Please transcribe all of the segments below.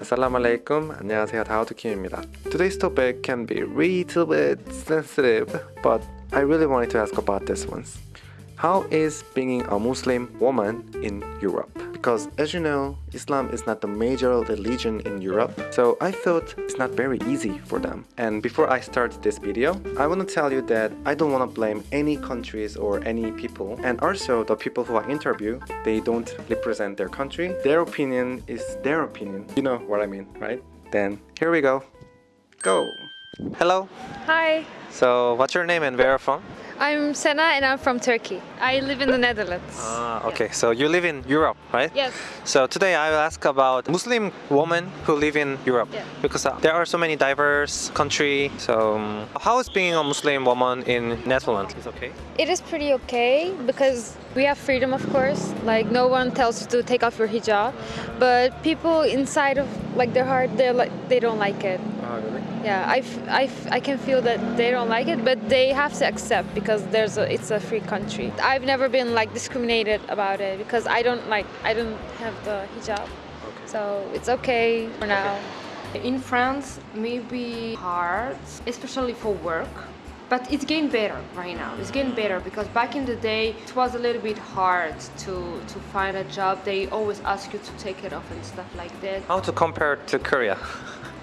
Assalamu alaikum. 안녕하세요. 다우트킴입니다. Today's topic can be a little bit sensitive, but I really wanted to ask about this one. How is being a Muslim woman in Europe? Because as you know, Islam is not the major religion in Europe, so I thought it's not very easy for them. And before I start this video, I want to tell you that I don't want to blame any countries or any people. And also the people who I interview, they don't represent their country. Their opinion is their opinion. You know what I mean, right? Then here we go. Go. Hello. Hi, So, what's your name and where are you from? I'm Sena and I'm from Turkey. I live in the Netherlands. Ah, okay. So you live in Europe, right? Yes. So today I will ask about Muslim women who live in Europe Yeah. because uh, there are so many diverse country. So um, how is being a Muslim woman in Netherlands? Is okay. It is pretty okay because we have freedom, of course. Like no one tells you to take off your hijab, but people inside of like their heart, they're like they don't like it. Oh, really? Yeah, I, f- I, f- I can feel that they don't like it, but they have to accept because there's a it's a free country. I've never been like discriminated about it because I don't like I don't have the hijab, Okay. so it's okay for now. In France, maybe hard, especially for work. But it's getting better right now. It's getting better because back in the day, it was a little bit hard to, to find a job. They always ask you to take it off and stuff like that. How to compare to Korea?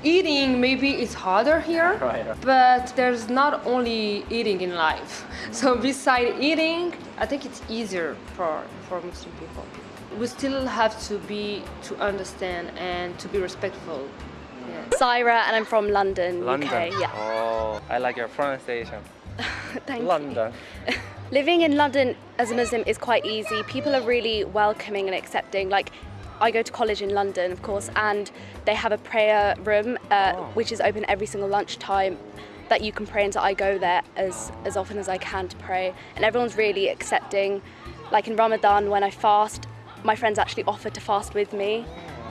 Eating maybe is harder here, Right. but there's not only eating in life. Mm-hmm. So beside eating, I think it's easier for, for Muslim people. We still have to be to understand and to be respectful. Mm-hmm. Yeah. Syra and I'm from London, UK. Yeah. Oh, I like your pronunciation. Thank you. London. Living in London as a Muslim is quite easy. People are really welcoming and accepting. Like, I go to college in London, of course, and they have a prayer room uh, Oh. which is open every single lunchtime that you can pray in. So I go there as, as often as I can to pray, and everyone's really accepting. Like in Ramadan, when I fast, my friends actually offer to fast with me.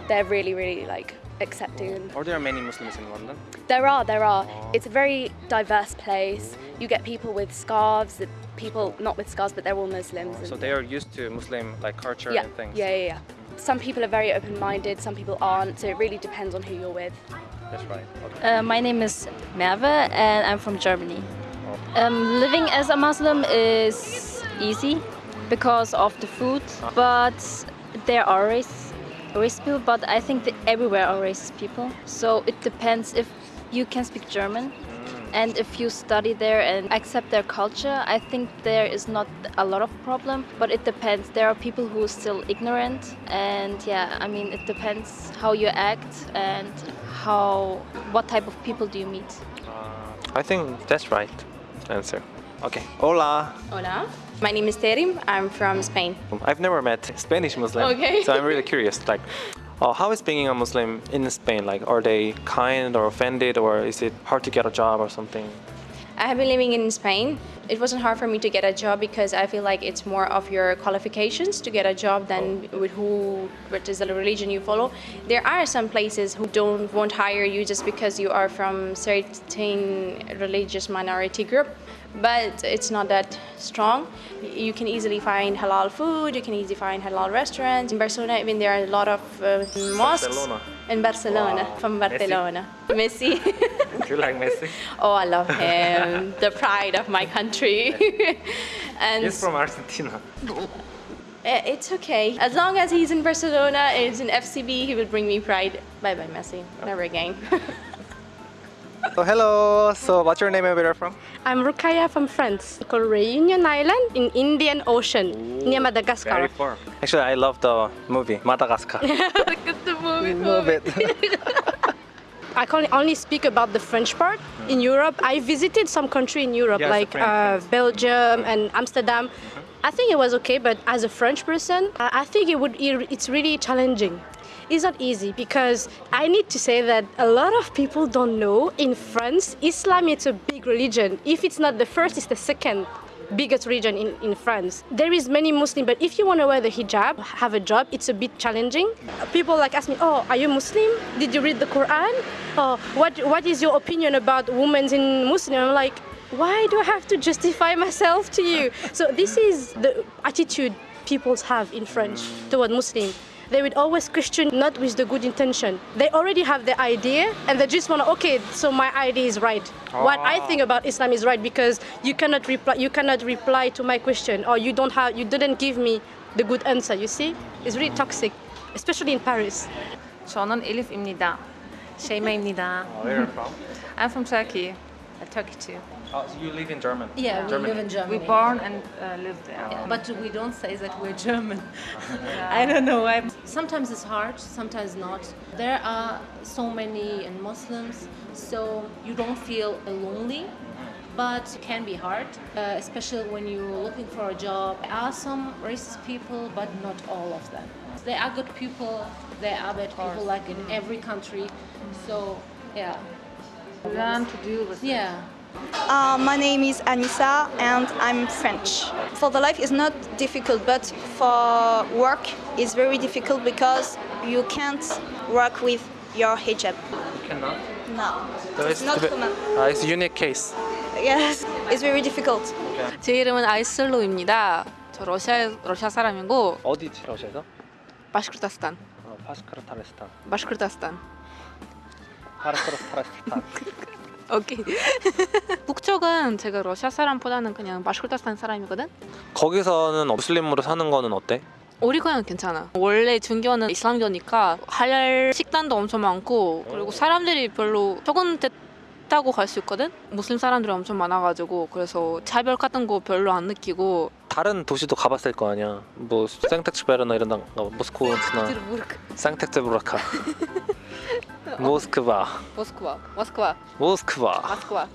They're really, really like accepting Are there are many Muslims in London? There are, there are. It's a very diverse place. You get people with scarves, people not with scarves, but they're all Muslims. So they are used to Muslim like culture yeah, and things. yeah, yeah, yeah. Some people are very open-minded, some people aren't. So it really depends on who you're with. That's right. Okay. Uh, my name is Merve and I'm from Germany. Um, living as a Muslim is easy because of the food, but there are racist, racist people, but I think that everywhere are racist people. So it depends if you can speak German and if you study there and accept their culture, I think there is not a lot of problem, but it depends. There are people who are still ignorant and yeah, I mean it depends how you act and how what type of people do you meet. Uh, I think that's right answer. Okay. Hola. Hola, my name is Terim. I'm from Spain. I've never met Spanish Muslim, Okay. so I'm really curious. Like, uh, how is being a Muslim in Spain? Like, are they kind or offended, or is it hard to get a job or something? I have been living in Spain. It wasn't hard for me to get a job because I feel like it's more of your qualifications to get a job than with who, what is the religion you follow. There are some places who don't won't hire you just because you are from certain religious minority group, but it's not that strong. You can easily find halal food. You can easily find halal restaurants in Barcelona. Even there are a lot of uh, mosques Barcelona. in Barcelona Wow. from Messi? Barcelona. Messi. Do you like Messi? Oh, I love him. the pride of my country. and He's from Argentina. eh, it's okay. As long as he's in Barcelona and he's in FCB, he will bring me pride. Bye bye, Messi. Never again. So hello. So what's your name and where are you from? I'm Rukaya from France, called Reunion Island in Indian Ocean near Madagascar. Very far. Actually, I love the movie Madagascar. Look at the movie. love it. I can only speak about the French part. In Europe, I visited some country in Europe, like uh. Belgium and Amsterdam. I think it was okay, but as a French person, I I think it would. It's really challenging. It's not easy because I need to say that a lot of people don't know in France, Islam is a big religion. If it's not the first, it's the second biggest region in, in France. There is many Muslim, but if you want to wear the hijab, have a job, it's a bit challenging. People like ask me, oh, are you Muslim? Did you read the Quran? Oh, what, what is your opinion about women in Muslim? I'm like, why do I have to justify myself to you? So this is the attitude people have in French toward Muslim they would always question not with the good intention. They already have the idea and they just want to, okay, so my idea is right. What I think about Islam is right because you cannot reply, you cannot reply to my question or you don't have, you didn't give me the good answer, you see? It's really toxic, especially in Paris. شانان Elif Imnida, دا شيماء إمني Where are you from? I'm from Turkey, Turkey too. Oh, so you live in German. Yeah, we Germany. live in Germany. We born and uh, live there. Yeah, but we don't say that we're German. I don't know why. Sometimes it's hard, sometimes not. There are so many and Muslims, so you don't feel lonely. But it can be hard, uh, especially when you're looking for a job. There are some racist people, but not all of them. There are good people, there are bad people, like in every country. So, yeah. Learn to deal with it. Yeah. Uh, my name is Anissa and I'm French. For the life is not difficult, but for work is very difficult because you can't work with your hijab. You cannot. No, So it's not the- common. Uh, it's a unique case. Yes, it's very difficult. 제 이름은 아이슬로입니다. 저 러시아 러시아 사람이고 어디지 러시아에서? 바시크르타스탄, 어, 파스카르타레스탄. 바시크르타스탄. 파르스카르타레스탄. 오케이. 국적은 제가 러시아 사람보다는 그냥 바시크르타스탄 사람이거든. 거기서는 무슬림으로 사는 거는 어때? 오리고는 괜찮아. 원래 중교는 이슬람교니까 할랄 식단도 엄청 많고 그리고 사람들이 별로 적응됐다고 갈 수 있거든. 무슬림 사람들이 엄청 많아가지고 그래서 차별 같은 거 별로 안 느끼고 다른 도시도 가봤을 거 아니야. 뭐 생텍츠베르나 이런 데 모스크바나 상텍츠부르카 모스크바 모스크바, 모스크바, 모스크바 모스크바.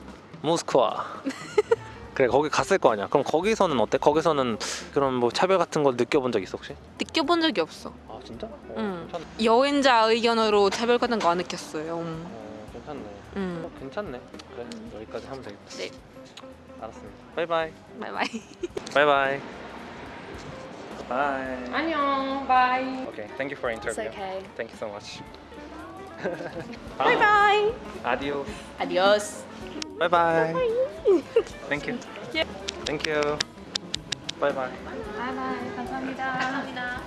모스크바 그래 거기 갔을 거 아니야. 그럼 거기서는 어때? 거기서는 그런 뭐 차별 같은 걸 느껴본 적 있어 혹시? 느껴본 적이 없어. 아 진짜? 어, 응. 괜찮, 여행자 의견으로 차별 같은 거 안 느꼈어요. 음. 어, 괜찮네. 음. 어, 괜찮네. 그래 여기까지 하면 되겠다. 네. 알았습니다. 바이바이. 바이바이. 바이바이. 바이. 안녕. Bye. Okay, thank you for It's interview. okay. Thank you so much. Bye bye. Adios. Adios. Bye bye. Thank you. Thank you. Bye bye. Bye bye. 감사합니다.